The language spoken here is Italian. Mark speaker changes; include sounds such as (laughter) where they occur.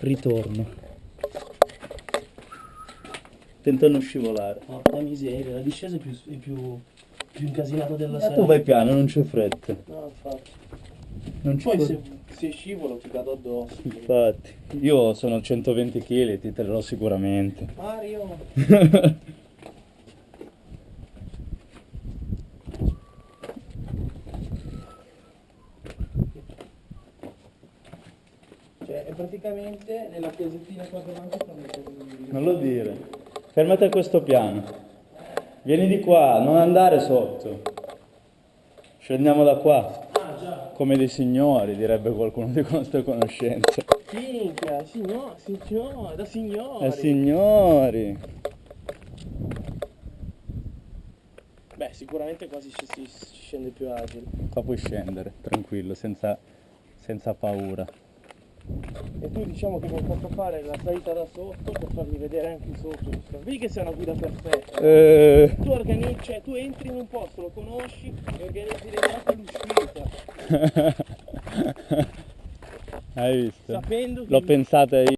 Speaker 1: Ritorno. Tenta non scivolare.
Speaker 2: Porca miseria, la discesa è più, è più, più incasinata della
Speaker 1: Ma
Speaker 2: sera.
Speaker 1: tu vai piano, non c'è fretta.
Speaker 2: No, infatti.
Speaker 1: Non c'è
Speaker 2: Poi se, se scivolo ti cado addosso.
Speaker 1: Infatti, io sono 120 kg, ti terrò sicuramente.
Speaker 2: Mario! (laughs) Cioè, è praticamente nella casettina qua davanti.
Speaker 1: Non lo dire. Fermati a questo piano. Vieni di qua, non andare sotto. Scendiamo da qua.
Speaker 2: Ah, già.
Speaker 1: Come dei signori, direbbe qualcuno di nostra conoscenza.
Speaker 2: Minchia, signor, signor, da signori.
Speaker 1: Eh signori.
Speaker 2: Beh, sicuramente quasi ci si, si scende più agile.
Speaker 1: Qua puoi scendere, tranquillo, senza, senza paura.
Speaker 2: E tu diciamo che mi hai fatto fare la salita da sotto per farmi vedere anche il sotto. Vedi che sei una guida perfetta.
Speaker 1: Eh,
Speaker 2: Tu organizzi, cioè tu entri in un posto, lo conosci e organizzi l'entrata e l'uscita. (laughs)
Speaker 1: Hai visto?
Speaker 2: Sapendo che
Speaker 1: L'ho pensata io.